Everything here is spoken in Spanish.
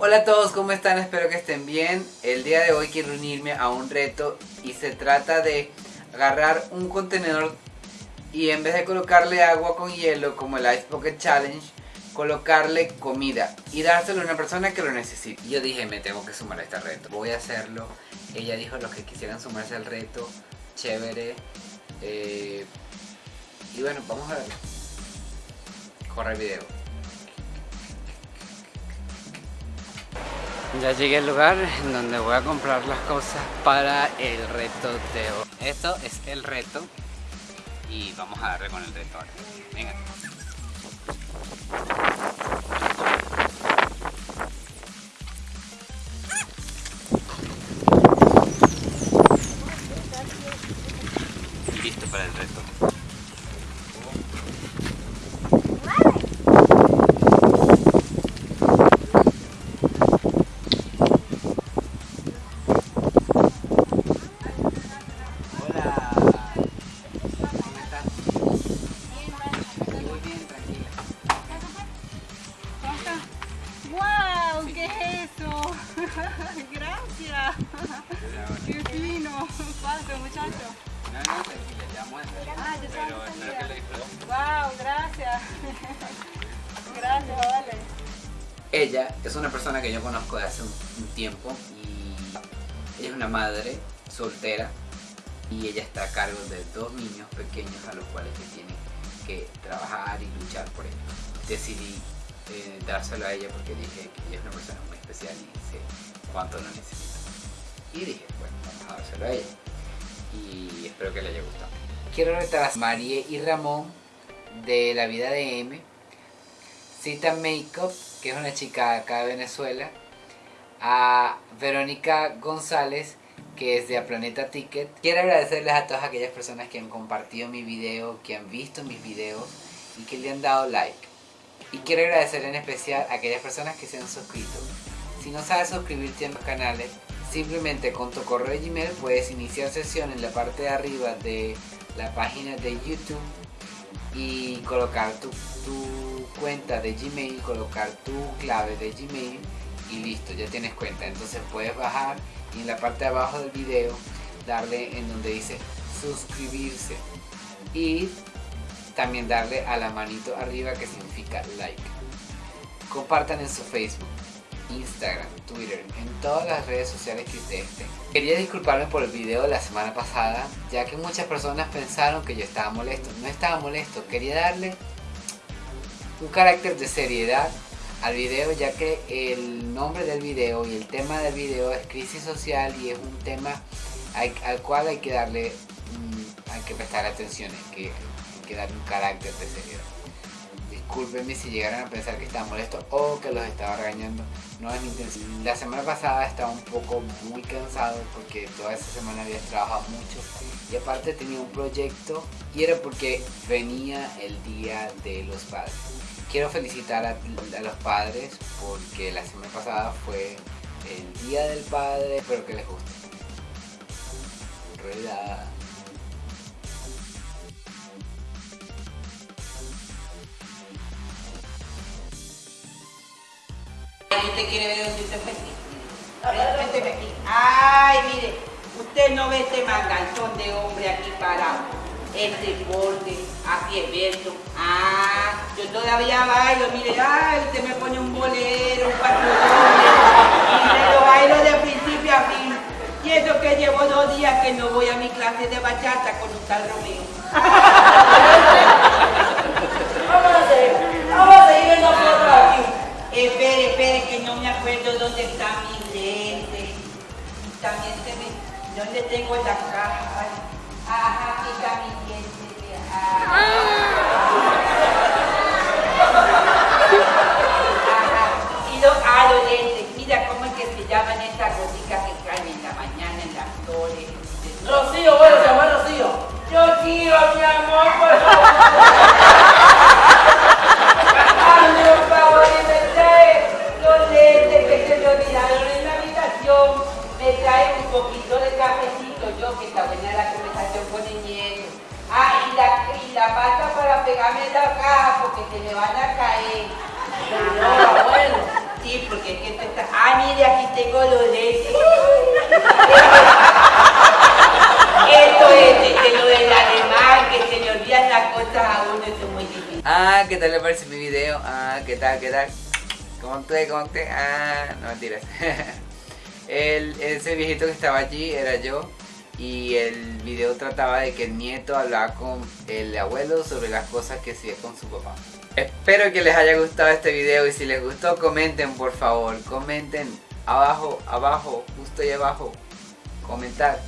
Hola a todos, ¿cómo están? Espero que estén bien. El día de hoy quiero unirme a un reto y se trata de agarrar un contenedor y en vez de colocarle agua con hielo como el Ice Pocket Challenge, colocarle comida y dárselo a una persona que lo necesite. Yo dije, me tengo que sumar a este reto. Voy a hacerlo. Ella dijo los que quisieran sumarse al reto. Chévere. Eh, y bueno, vamos a verlo. Corre el video. Ya llegué al lugar en donde voy a comprar las cosas para el reto de hoy. Esto es el reto y vamos a darle con el reto ahora. Venga. Gracias. ¡Qué fino! Muchacho. No, no. Ah, ya Pero espero que disfruten. ¡Wow! Gracias. Gracias, vale. Ella es una persona que yo conozco de hace un, un tiempo y ella es una madre soltera y ella está a cargo de dos niños pequeños a los cuales se tiene que trabajar y luchar por ellos. Decidí eh, dárselo a ella porque dije que ella es una persona muy especial y sé cuánto lo necesita. Y dije, bueno, vamos a dárselo a ella. Y espero que le haya gustado. Quiero retar a Marie y Ramón de la vida de M Cita Makeup, que es una chica acá de Venezuela, a Verónica González, que es de Planeta Ticket. Quiero agradecerles a todas aquellas personas que han compartido mi video, que han visto mis videos y que le han dado like. Y quiero agradecer en especial a aquellas personas que se han suscrito. Si no sabes suscribirte a los canales, simplemente con tu correo Gmail puedes iniciar sesión en la parte de arriba de la página de YouTube y colocar tu, tu cuenta de Gmail, colocar tu clave de Gmail y listo, ya tienes cuenta. Entonces puedes bajar y en la parte de abajo del video darle en donde dice suscribirse y también darle a la manito arriba que significa like. Compartan en su Facebook, Instagram, Twitter, en todas las redes sociales que ustedes tengan. Quería disculparme por el video de la semana pasada, ya que muchas personas pensaron que yo estaba molesto. No estaba molesto, quería darle un carácter de seriedad al video, ya que el nombre del video y el tema del video es crisis social y es un tema al, al cual hay que darle, mm, hay que prestar atención, que darle un carácter de seriedad. Discúlpenme si llegaron a pensar que estaba molesto o que los estaba regañando. No es mi intención. La semana pasada estaba un poco muy cansado porque toda esa semana había trabajado mucho. Y aparte tenía un proyecto y era porque venía el Día de los Padres. Quiero felicitar a, los padres porque la semana pasada fue el Día del Padre. Espero que les guste. Rueda. ¿Usted quiere ver dónde está feliz? Cuénteme aquí. Ay, mire, usted no ve este manganzón de hombre aquí parado. Este borde, así esbelto. Ah, yo todavía bailo, mire, ay, usted me pone un bolero, un patrón. Mire, lo bailo de principio a fin. Y eso que llevo dos días que no voy a mi clase de bachata con un tal Romeo. Vamos a hacer, vamos a seguir viendo fotos aquí. Espere, espere, que no me acuerdo dónde está mi lente. También se me... ¿Dónde tengo la caja? Ajá, aquí está mi lente. Ajá. Y lo, ah, los lentes. Mira cómo es que se llaman estas goticas que caen en la mañana en las flores. Rocío, bueno, se llama Rocío. Yo quiero, mi amor, por favor. pégame la caja porque te me van a caer. No, bueno, sí, porque es que te está... Ah, mire, aquí tengo los lentes. Esto es de, lo del alemán, que se le olvidan las cosas a uno, eso es muy difícil. Ah, ¿qué tal le parece mi video? Ah, ¿qué tal, qué tal? ¿Cómo te, cómo? Ah, no mentiras. El, ese viejito que estaba allí era yo y el video trataba de que el nieto hablaba con el abuelo sobre las cosas que hacía con su papá. Espero que les haya gustado este video y si les gustó comenten por favor, comenten abajo, abajo, justo ahí abajo, comentar